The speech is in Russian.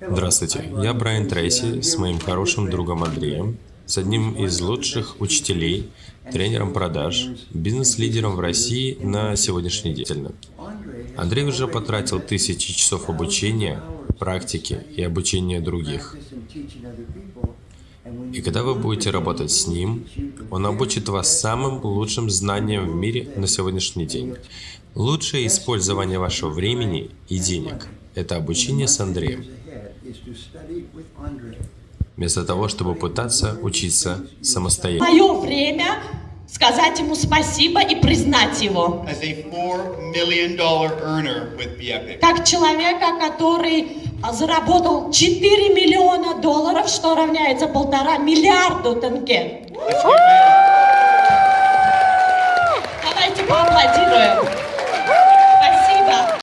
Здравствуйте, я Брайан Трейси с моим хорошим другом Андреем, с одним из лучших учителей, тренером продаж, бизнес-лидером в России на сегодняшний день. Андрей уже потратил тысячи часов обучения, практики и обучения других. И когда вы будете работать с ним, он обучит вас самым лучшим знаниям в мире на сегодняшний день. Лучшее использование вашего времени и денег – это обучение с Андреем. Вместо того, чтобы пытаться учиться самостоятельно. Мое время сказать ему спасибо и признать его. Как человека, который заработал 4 миллиона долларов, что равняется полтора миллиарду тенге. Давайте поаплодируем.